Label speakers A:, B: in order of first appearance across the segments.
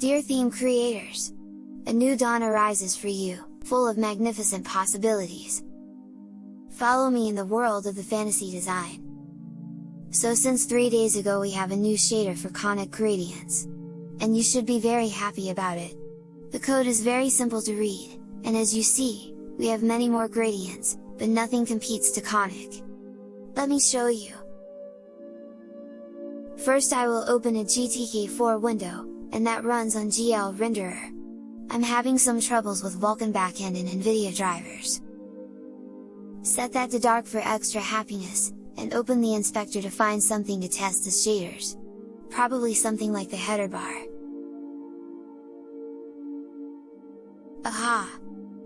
A: Dear theme creators! A new dawn arises for you, full of magnificent possibilities. Follow me in the world of the fantasy design. So since 3 days ago we have a new shader for conic gradients. And you should be very happy about it. The code is very simple to read, and as you see, we have many more gradients, but nothing competes to conic. Let me show you! First I will open a GTK4 window, and that runs on GL Renderer. I'm having some troubles with Vulkan backend and NVIDIA drivers. Set that to dark for extra happiness, and open the inspector to find something to test the shaders. Probably something like the header bar. Aha!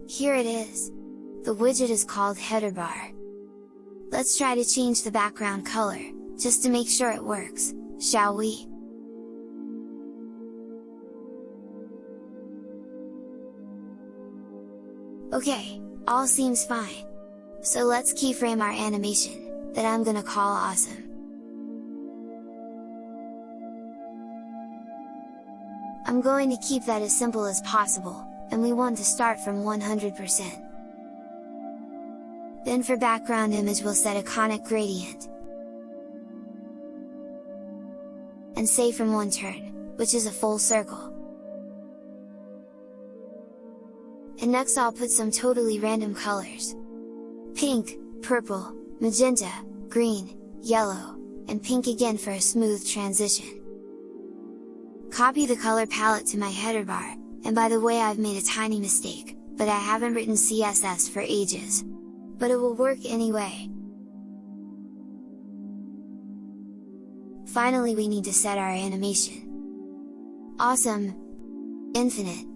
A: Here it is! The widget is called header bar. Let's try to change the background color, just to make sure it works, shall we? Okay, all seems fine. So let's keyframe our animation, that I'm gonna call awesome. I'm going to keep that as simple as possible, and we want to start from 100%. Then for background image we'll set a conic gradient. And say from one turn, which is a full circle. And next I'll put some totally random colors. Pink, purple, magenta, green, yellow, and pink again for a smooth transition. Copy the color palette to my header bar, and by the way I've made a tiny mistake, but I haven't written CSS for ages. But it will work anyway. Finally we need to set our animation. Awesome! Infinite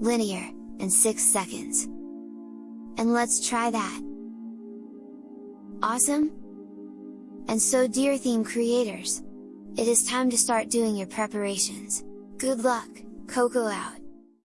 A: linear, and 6 seconds. And let's try that! Awesome? And so dear theme creators! It is time to start doing your preparations. Good luck, Coco out!